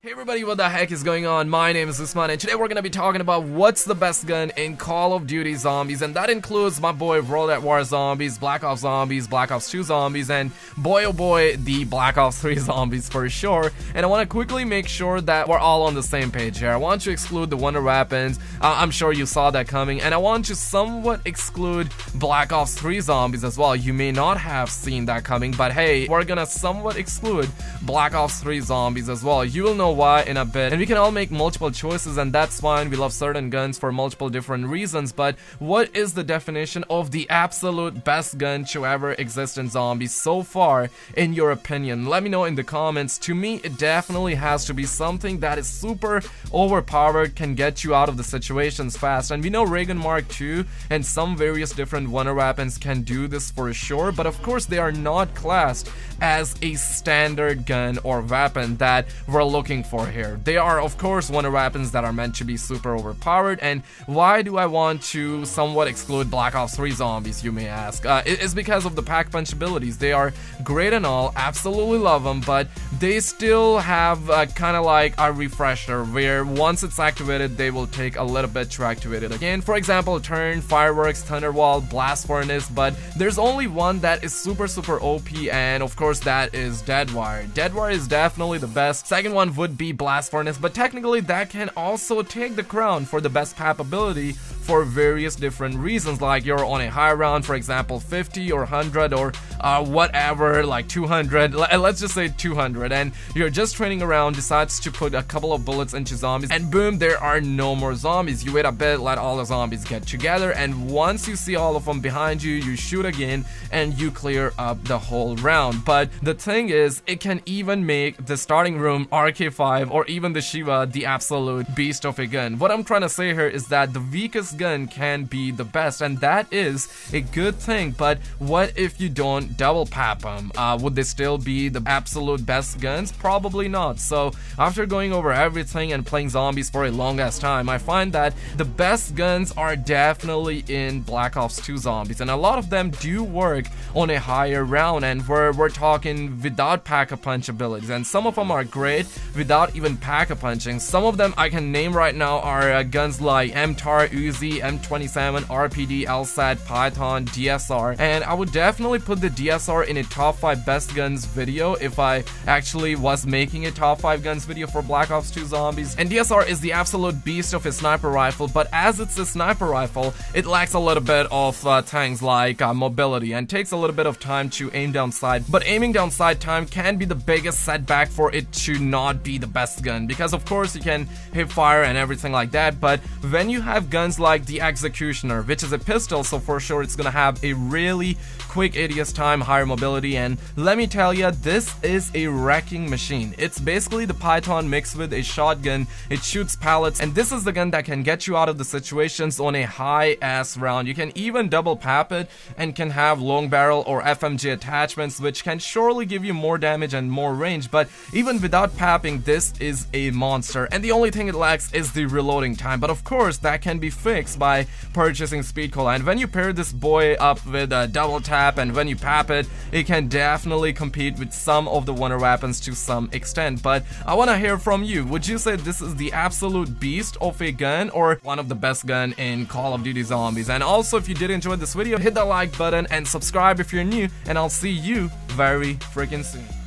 Hey everybody, what the heck is going on? My name is Usman and today we're gonna be talking about what's the best gun in Call of Duty Zombies and that includes my boy World at War Zombies, Black Ops Zombies, Black Ops 2 Zombies, and boy oh boy, the Black Ops 3 Zombies for sure. And I want to quickly make sure that we're all on the same page here. I want to exclude the Wonder Weapons, uh, I'm sure you saw that coming, and I want to somewhat exclude Black Ops 3 Zombies as well. You may not have seen that coming, but hey, we're gonna somewhat exclude Black Ops 3 Zombies as well. You will know know why in a bit. And we can all make multiple choices and that's fine. We love certain guns for multiple different reasons. But what is the definition of the absolute best gun to ever exist in zombies so far in your opinion? Let me know in the comments. To me, it definitely has to be something that is super overpowered, can get you out of the situations fast. And we know Ray Gun Mark II and some various different wonder weapons can do this for sure. But of course, they are not classed as a standard gun or weapon that we're looking for here. They are of course wonder weapons that are meant to be super overpowered and why do I want to somewhat exclude Black Ops 3 zombies you may ask? Uh, it's because of the pack punch abilities. They are great and all, absolutely love them, but they still have uh, kind of like a refresher where once it's activated they will take a little bit to activate it again. For example, Turn, Fireworks, Thunderwall, Blast Furnace, but there's only one that is super super OP and of course course, that is Deadwire. Deadwire is definitely the best. Second one would be Blast Furnace, but technically that can also take the crown for the best pap ability for various different reasons like you're on a high round for example 50 or 100 or uh, whatever like 200 let's just say 200 and you're just training around decides to put a couple of bullets into zombies and boom there are no more zombies. You wait a bit let all the zombies get together and once you see all of them behind you you shoot again and you clear up the whole round. But the thing is it can even make the starting room RK5 or even the Sheiva the absolute beast of a gun. What I'm trying to say here is that the weakest gun can be the best and that is a good thing. But what if you don't double pap them uh, would they still be the absolute best guns? Probably not. So after going over everything and playing zombies for a long ass time I find that the best guns are definitely in Black Ops 2 zombies and a lot of them do work on a higher round and we're, we're talking without pack-a-punch abilities and some of them are great without even pack-a-punching some of them I can name right now are uh, guns like MTAR, Uzi, M27, RPD, LSAT, Python, DSR, and I would definitely put the DSR in a top 5 best guns video if I actually was making a top 5 guns video for Black Ops 2 Zombies. And DSR is the absolute beast of a sniper rifle, but as it's a sniper rifle, it lacks a little bit of uh, things like uh, mobility and takes a little bit of time to aim down sight. But aiming down sight time can be the biggest setback for it to not be the best gun because of course you can hip fire and everything like that, but when you have guns like like the Executioner, which is a pistol, so for sure it's gonna have a really quick ADS time, higher mobility, and let me tell you, this is a wrecking machine. It's basically the Python mixed with a shotgun, it shoots pallets, and this is the gun that can get you out of the situations on a high-ass round. You can even double pap it, and can have long barrel or FMJ attachments, which can surely give you more damage and more range, but even without papping, this is a monster, and the only thing it lacks is the reloading time, but of course, that can be fixed by purchasing Speed Cola. And when you pair this boy up with a double tap and when you pap it, it can definitely compete with some of the wonder weapons to some extent. But I want to hear from you. Would you say this is the absolute beast of a gun or one of the best gun in Call of Duty Zombies? And also, if you did enjoy this video, hit the like button and subscribe if you're new. And I'll see you very freaking soon.